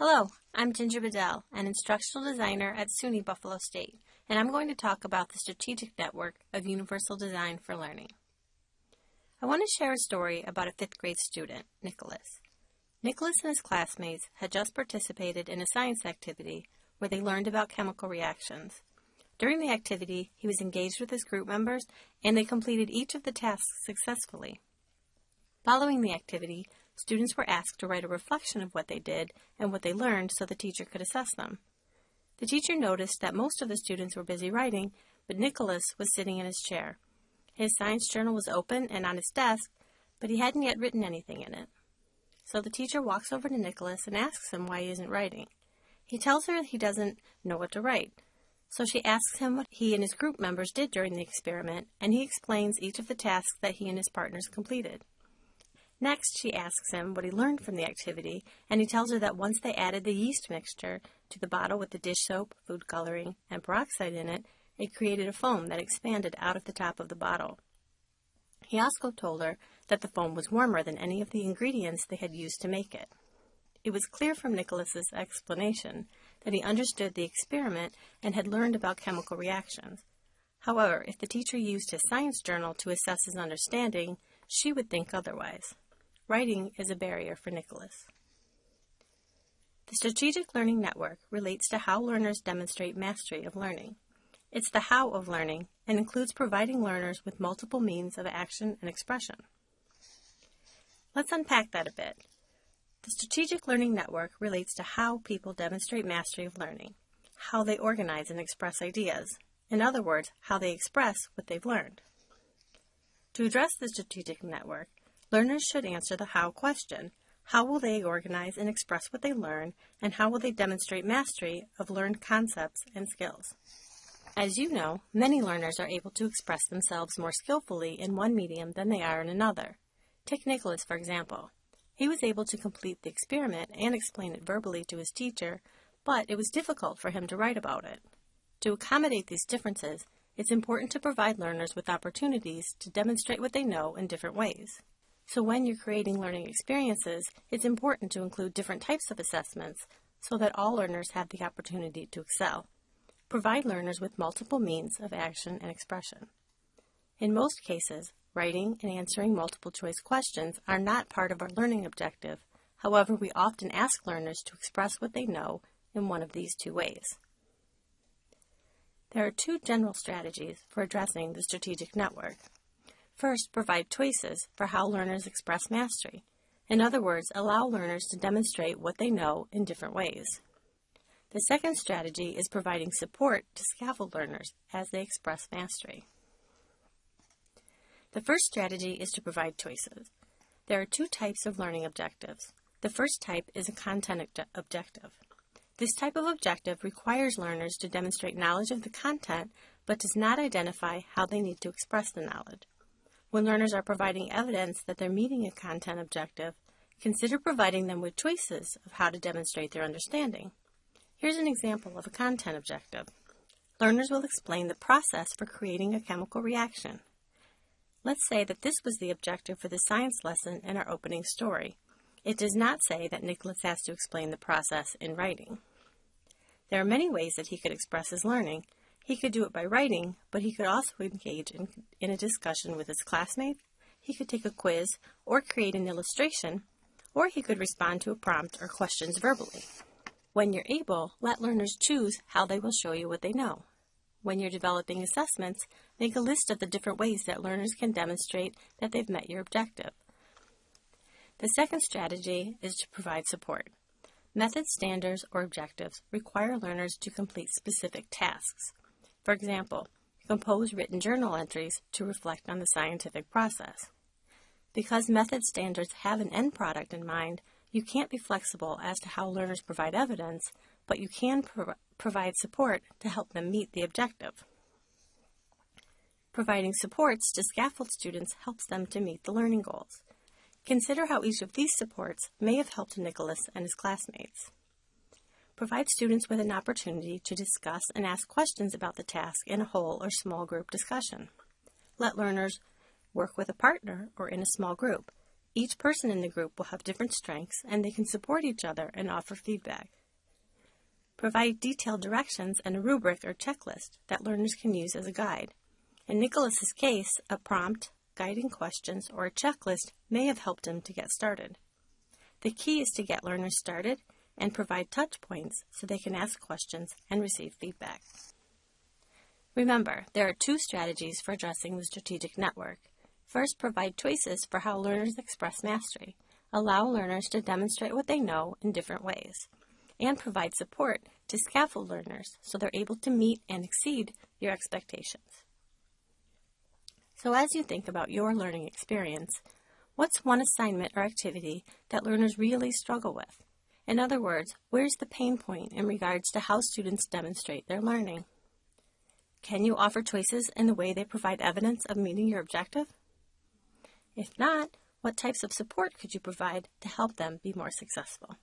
Hello, I'm Ginger Bedell, an instructional designer at SUNY Buffalo State, and I'm going to talk about the strategic network of Universal Design for Learning. I want to share a story about a fifth grade student, Nicholas. Nicholas and his classmates had just participated in a science activity where they learned about chemical reactions. During the activity, he was engaged with his group members and they completed each of the tasks successfully. Following the activity, students were asked to write a reflection of what they did and what they learned so the teacher could assess them. The teacher noticed that most of the students were busy writing, but Nicholas was sitting in his chair. His science journal was open and on his desk, but he hadn't yet written anything in it. So the teacher walks over to Nicholas and asks him why he isn't writing. He tells her he doesn't know what to write. So she asks him what he and his group members did during the experiment, and he explains each of the tasks that he and his partners completed. Next, she asks him what he learned from the activity, and he tells her that once they added the yeast mixture to the bottle with the dish soap, food coloring, and peroxide in it, it created a foam that expanded out of the top of the bottle. He also told her that the foam was warmer than any of the ingredients they had used to make it. It was clear from Nicholas's explanation that he understood the experiment and had learned about chemical reactions. However, if the teacher used his science journal to assess his understanding, she would think otherwise. Writing is a barrier for Nicholas. The Strategic Learning Network relates to how learners demonstrate mastery of learning. It's the how of learning and includes providing learners with multiple means of action and expression. Let's unpack that a bit. The Strategic Learning Network relates to how people demonstrate mastery of learning, how they organize and express ideas, in other words, how they express what they've learned. To address the strategic network, Learners should answer the how question. How will they organize and express what they learn, and how will they demonstrate mastery of learned concepts and skills? As you know, many learners are able to express themselves more skillfully in one medium than they are in another. Take Nicholas, for example. He was able to complete the experiment and explain it verbally to his teacher, but it was difficult for him to write about it. To accommodate these differences, it's important to provide learners with opportunities to demonstrate what they know in different ways. So when you're creating learning experiences, it's important to include different types of assessments so that all learners have the opportunity to excel. Provide learners with multiple means of action and expression. In most cases, writing and answering multiple choice questions are not part of our learning objective. However, we often ask learners to express what they know in one of these two ways. There are two general strategies for addressing the strategic network. First, provide choices for how learners express mastery. In other words, allow learners to demonstrate what they know in different ways. The second strategy is providing support to scaffold learners as they express mastery. The first strategy is to provide choices. There are two types of learning objectives. The first type is a content objective. This type of objective requires learners to demonstrate knowledge of the content but does not identify how they need to express the knowledge. When learners are providing evidence that they're meeting a content objective, consider providing them with choices of how to demonstrate their understanding. Here's an example of a content objective. Learners will explain the process for creating a chemical reaction. Let's say that this was the objective for the science lesson in our opening story. It does not say that Nicholas has to explain the process in writing. There are many ways that he could express his learning, he could do it by writing, but he could also engage in, in a discussion with his classmates. He could take a quiz or create an illustration, or he could respond to a prompt or questions verbally. When you're able, let learners choose how they will show you what they know. When you're developing assessments, make a list of the different ways that learners can demonstrate that they've met your objective. The second strategy is to provide support. Method standards or objectives require learners to complete specific tasks. For example, compose written journal entries to reflect on the scientific process. Because method standards have an end product in mind, you can't be flexible as to how learners provide evidence, but you can pro provide support to help them meet the objective. Providing supports to scaffold students helps them to meet the learning goals. Consider how each of these supports may have helped Nicholas and his classmates. Provide students with an opportunity to discuss and ask questions about the task in a whole or small group discussion. Let learners work with a partner or in a small group. Each person in the group will have different strengths and they can support each other and offer feedback. Provide detailed directions and a rubric or checklist that learners can use as a guide. In Nicholas's case, a prompt, guiding questions, or a checklist may have helped him to get started. The key is to get learners started and provide touch points so they can ask questions and receive feedback. Remember, there are two strategies for addressing the strategic network. First, provide choices for how learners express mastery. Allow learners to demonstrate what they know in different ways. And provide support to scaffold learners so they're able to meet and exceed your expectations. So as you think about your learning experience, what's one assignment or activity that learners really struggle with? In other words, where's the pain point in regards to how students demonstrate their learning? Can you offer choices in the way they provide evidence of meeting your objective? If not, what types of support could you provide to help them be more successful?